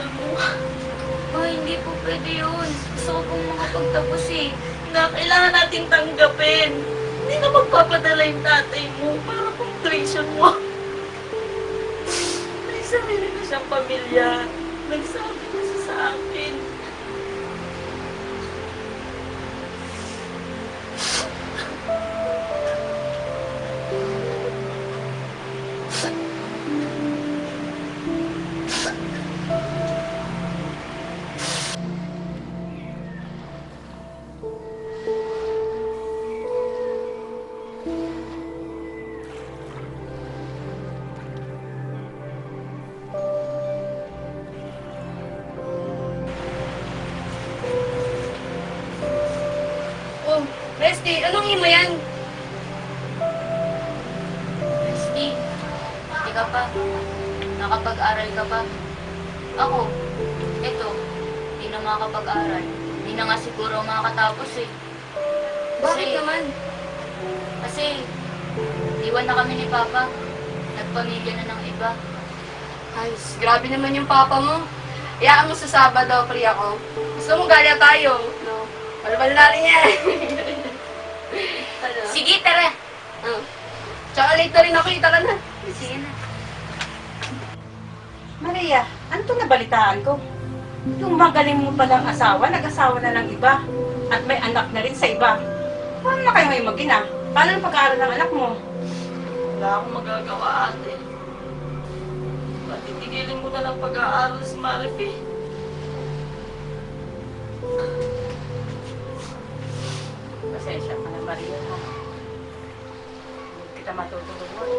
pag-aaral. Oh, hindi po pwede yun. Gusto ko pong makapagtapos eh. Na kailangan natin tanggapin. Hindi na magpapadala yung tatay mo para pang tuition mo. May sarili na siyang pamilya. Nagsabi na siya sa akin. Bestie, anong himo yan? Bestie, hindi ka pa. Nakapag-aral ka pa. Ako, eto, hindi na makakapag-aral. Hindi na nga siguro makakatapos eh. Bakit Kasi- naman? Kasi, iwan na kami ni Papa. Nagpamilya na ng iba. Ay, s- grabe naman yung papa mo. Iyaan mo sa Sabado, free ako. Gusto mo gala tayo, no? Malabal na rin yan. Sige, tara! Oh. Tsaka late na rin ako, kita ka na. Sige na. Maria, ano to nabalitaan ko? Yung magaling mo palang asawa, nag-asawa na ng iba. At may anak na rin sa iba. Paano na kayo ngayon mag-ina? Paano ang pag-aaral ng anak mo? Wala akong magagawa ate. Patitigilin mo na lang pag-aaral sa Marifi. Pasensya ka na, Maria. Kita matutulungan.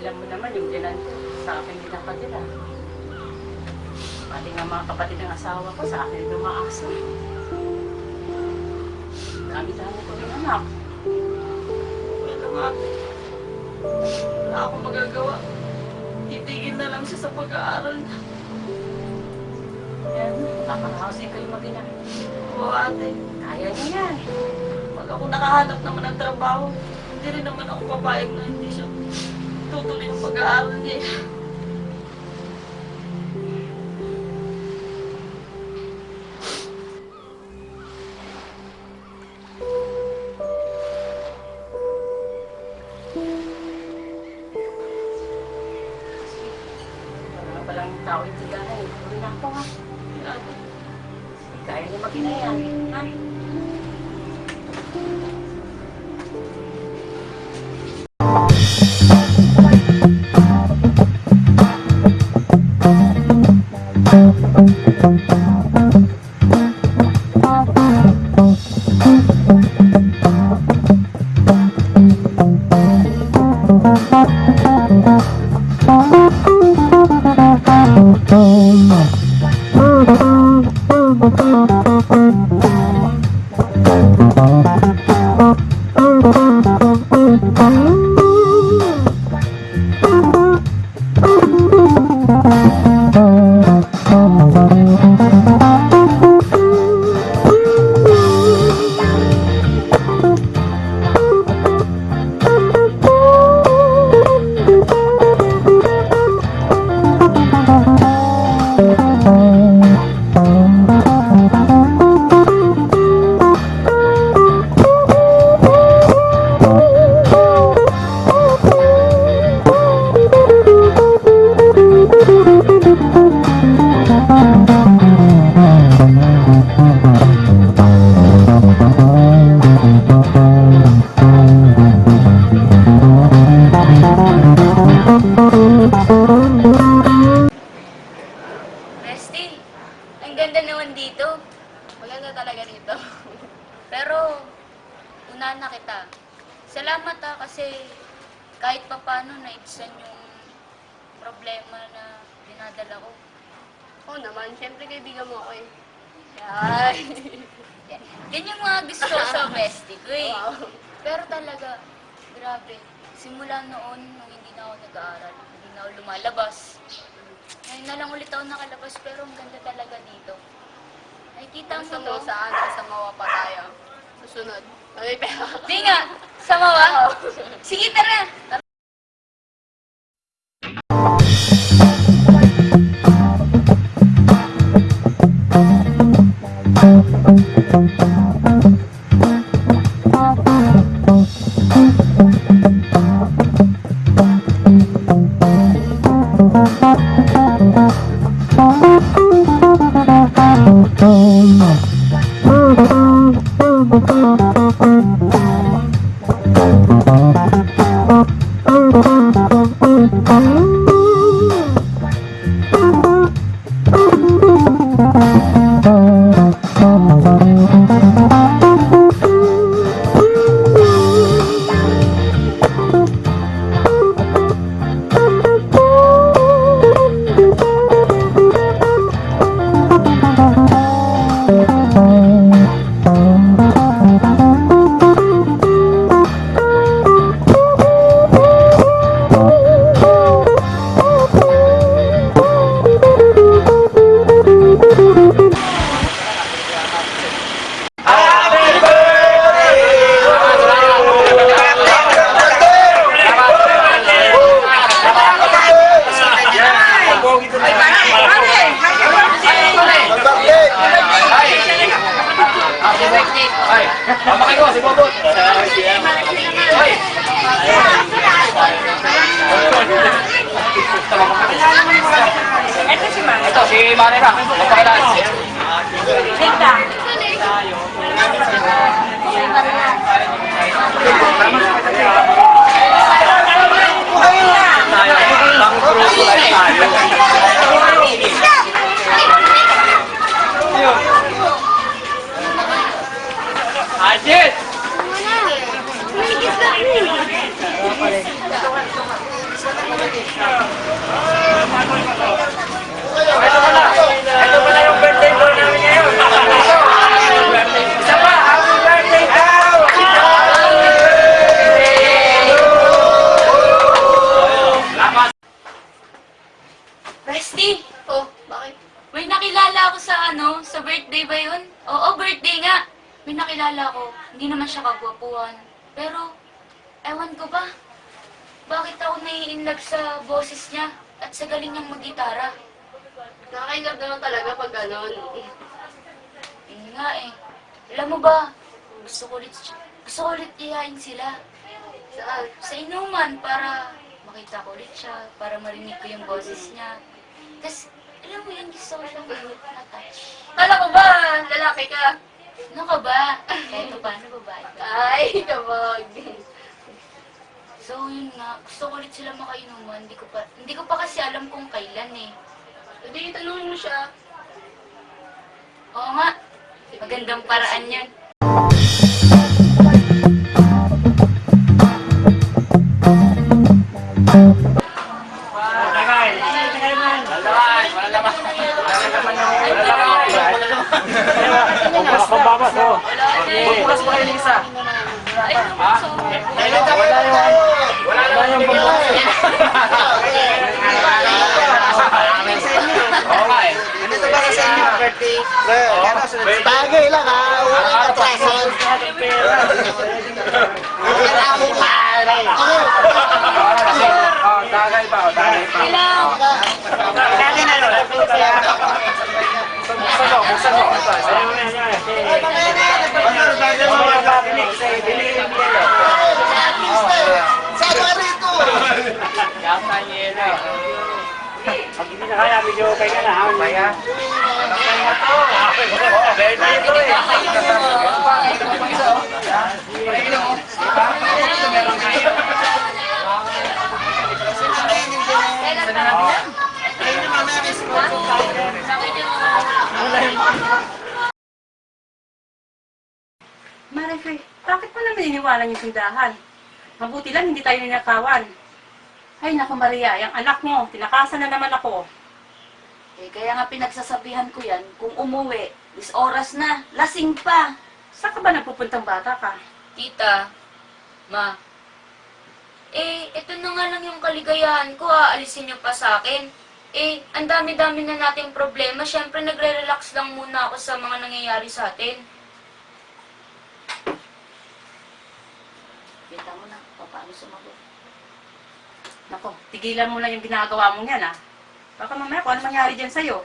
Alam mo naman, yung dinan sa akin din ang kadila. Pati nga mga kapatid ng asawa ko, sa akin din umaasa. Dami-dami ko rin anak. Okay lang ate. Wala akong magagawa. Titigil na lang siya sa pag-aaral niya. Yan, nakakahousing kayo mag-ina. Oo ate. Kaya niyo yan. Pag ako nakahanap naman ng trabaho, hindi rin naman ako papayag na hindi siya tutuloy yung pag-aaral niya. Yan, yung mga gusto ko sa bestie ko eh. Wow. Pero talaga, grabe. Simula noon, nung hindi na ako nag-aaral, hindi na ako lumalabas. Ngayon na lang ulit ako nakalabas pero ang ganda talaga dito. Nakikita mo Gusto to? mo saan? Sa mawa pa tayo. Susunod. May pera. Di nga! Samawa? Sige, tara! oh you. Gusto ko ulit iyain sila Saan? sa inuman para makita ko ulit siya, para marinig ko yung boses niya. Tapos, alam mo yun, gusto ko siyang na-touch. Kala ko ba, lalaki ka? Ano ka ba? Kahit pa paano babae ka. Ay, kabag. So, yun nga. Gusto ko ulit sila makainuman. Hindi ko pa, hindi ko pa kasi alam kung kailan eh. Hindi, tanungin mo siya. Oo nga. Magandang paraan yan. Bagay lang ha. Walang atraso. Wala mo pare. Oh, tagay pa, oh, tagay pa. kailangan. Lagi na yun. Buksan mo, buksan mo. Ito, ito. Saan ka rito? Yata niya eh. Pag hindi na kaya, medyo okay ka na ha. Kaya? Kaya to. Birthday to eh. Marife, iniwanan yung tindahan? Mabuti lang hindi tayo ninakawan. Ay, naku Maria, yung anak mo, tinakasan na naman ako. Eh, kaya nga pinagsasabihan ko yan, kung umuwi, is oras na, lasing pa. Saan ka ba nagpupuntang bata ka? Tita, ma, eh, ito na nga lang yung kaligayahan ko, aalisin niyo pa sa akin. Eh, ang dami-dami na nating problema. Siyempre, nagre-relax lang muna ako sa mga nangyayari sa atin. Kita mo na, paano sumagot. Nako, tigilan mo na yung ginagawa mo yan, ah. Baka mamaya kung ano mangyari dyan sa'yo.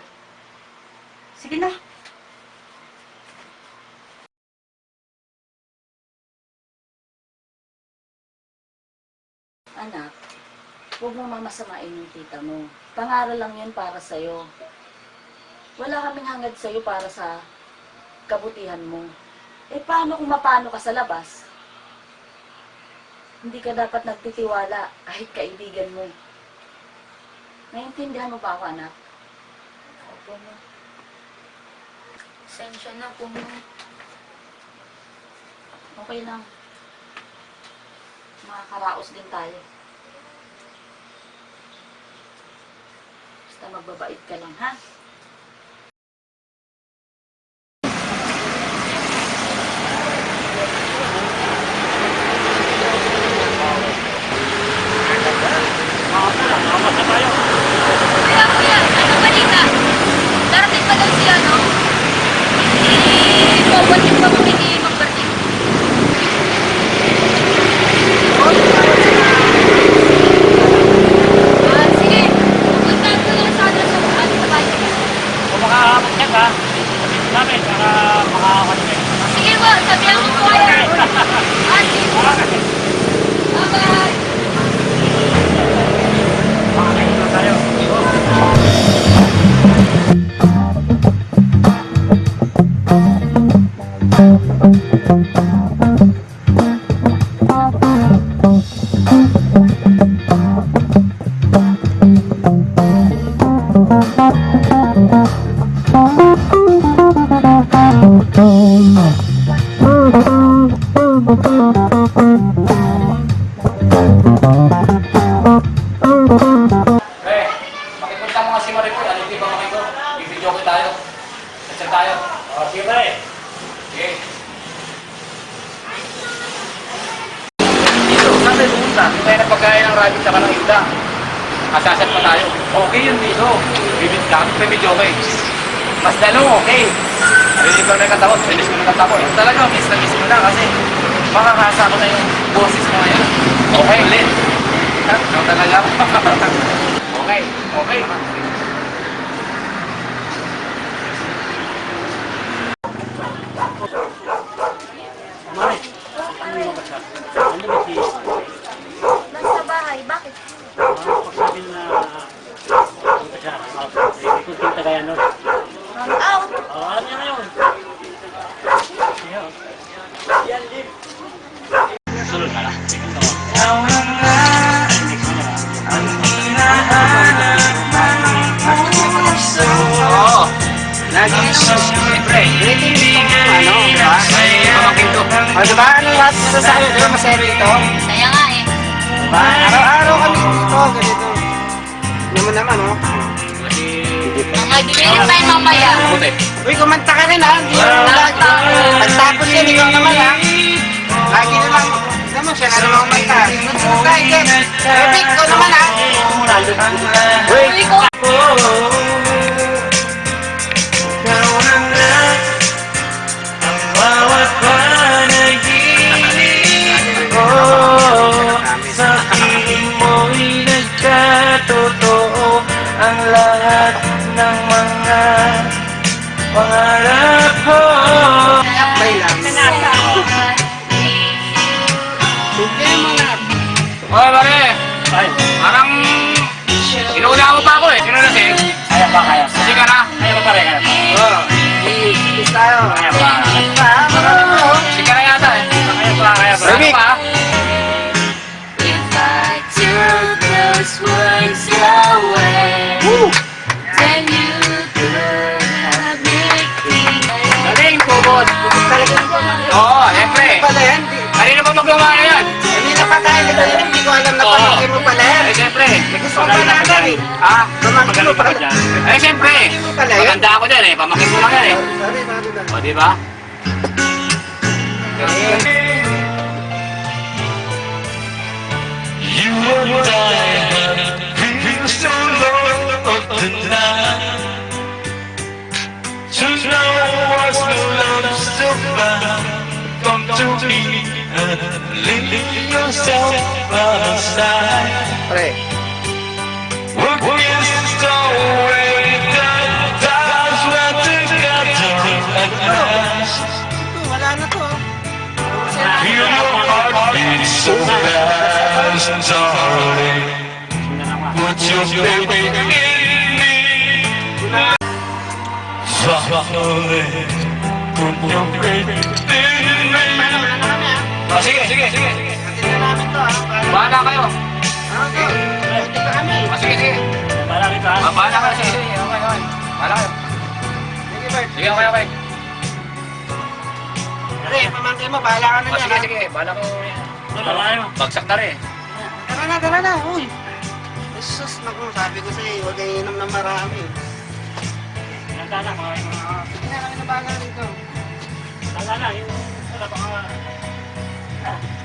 Sige na. Anak, huwag mo mamasamain yung tita mo. Pangaral lang yun para sa'yo. Wala kaming hangad sa'yo para sa kabutihan mo. Eh, paano kung mapano ka sa labas? Hindi ka dapat nagtitiwala kahit kaibigan mo. Naiintindihan mo ba ako, anak? Opo, ma. Sensya na po, ma. Okay lang. Makakaraos din tayo. Basta magbabait ka lang, ha? Kasasat pa tayo. Okay yun dito. Bibid ka. Bibidyo ko eh. Mas lalo, okay. Narinig ko na katapos. Finish ko na katapos. Talaga, miss na miss mo na kasi makakasa ko na yung boses mo ngayon. Okay, ulit. Ikaw talaga. okay, okay. Lagi siyempre. Ano, diba? May pamakin to. O, diba? Ano lahat nito sa akin? Diba masaya ito? Kaya nga eh. Diba? Araw-araw kami dito. Ganito. Naman naman, oh. Dinilip tayo mamaya. Uy, kumanta ka rin, ha? Hindi mo lagi. Pagtapos yan, ikaw naman, ha? Lagi na lang. Naman siya na naman kumanta. Tayo, Ken. Epic, ikaw naman, ha? Uy, Ikaw, Kaya pa. Sige na yata eh. Kaya pa, kaya pa. Pa? If I took those words away, then you could have made me. Galing, ito. Oo, siyempre. Pala yan. di- Kanina pa na yan. Hindi na pa tayo. Hindi ko alam na Oo. pamangkin mo pala yan. Eh, siyempre. Gusto ko na eh. Ha? Mo Magaling ka ba dyan? Eh, siyempre. Maganda ako dyan eh. Pamakin ko lang yan eh. O, di ba? You and I feel so low of the night To know what's no love so far Come to me and leave yourself aside so fast, darling Put your baby in me Softly Put your baby in me Oh, sige, sige, sige. Bahala kayo. Ano? Ka. Oh, sige, sige. Bala kita. Ah, bahala kayo. Sige, sige. Okay, okay. Bahala kayo. Sige, Bert. Sige, okay, okay. Pre, pamangkin mo, bahala ka na Oh, sige, sige. Bahala ko. Wala tayo. Bagsak na rin. Tara na, tara na. Uy. Jesus, naku, sabi ko sa'yo, huwag kayo inom ng marami. Nagdala ko. Sige na kami na bahala rito. Nagdala. Yung wala pa ka.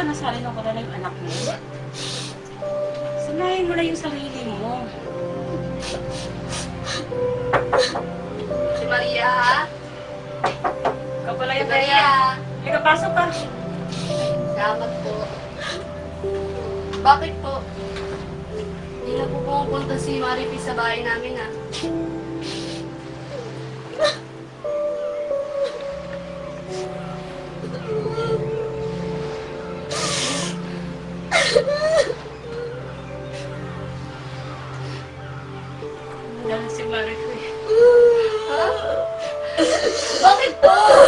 ba nasanay ng kalala yung anak mo? Sanayin mo na yung sarili mo. Si Maria, ha? Ikaw pala yung Maria. Maria. Ika, pasok ka. Salamat po. Bakit po? Hindi na po pumupunta si Maripi sa bahay namin, ha?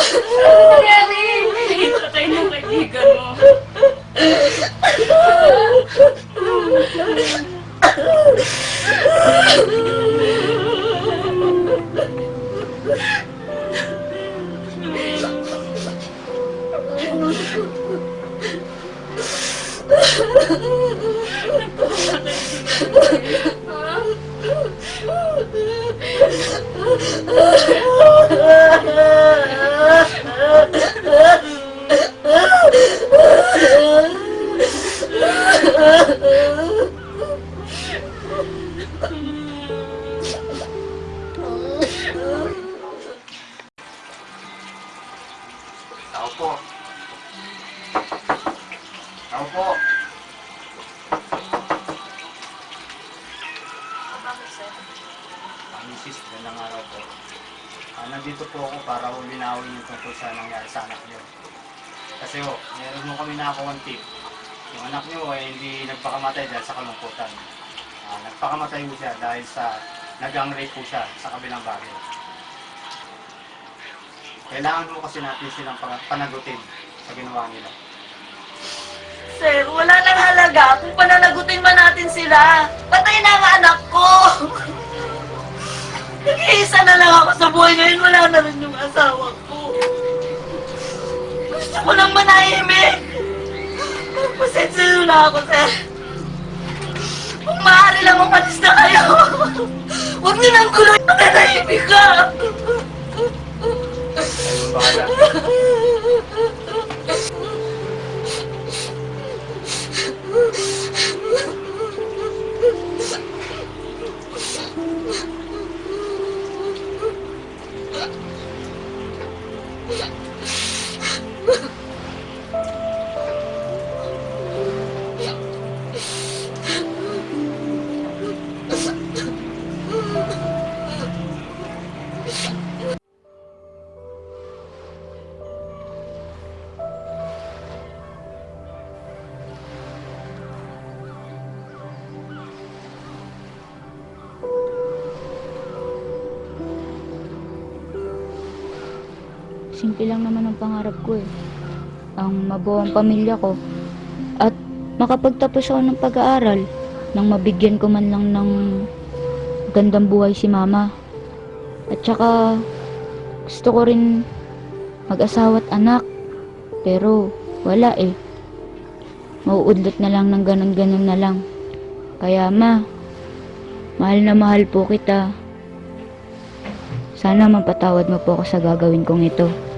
やだ! po. Tao po. Ang misis, gandang araw po. Ah, nandito po ako para ulinawin yung tungkol sa nangyari sa anak niyo. Kasi ho, meron mo kami nakakuha ng tip. Yung anak niyo ay hindi nagpakamatay dahil sa kalungkutan. Ah, nagpakamatay po siya dahil sa nagang rape po siya sa kabilang bagay. Kailangan po kasi natin silang panagutin sa ginawa nila. Sir, wala nang halaga kung pananagutin man natin sila. Patay na ang anak ko. Nag-iisa na lang ako sa buhay ngayon. Wala na rin yung asawa ko. Gusto ko lang manahimik. Pasensya na ako, sir. Kung maaari lang umalis na kayo. Huwag niyo nang gulo yung nanahimik ka. Ayun, bahala. Simple lang naman ang pangarap ko eh. Ang mabuo ang pamilya ko. At makapagtapos ako ng pag-aaral nang mabigyan ko man lang ng gandang buhay si mama. At saka gusto ko rin mag-asawa at anak. Pero wala eh. Mauudlot na lang ng ganun-ganun na lang. Kaya ma, mahal na mahal po kita. Sana mapatawad mo po ako sa gagawin kong ito.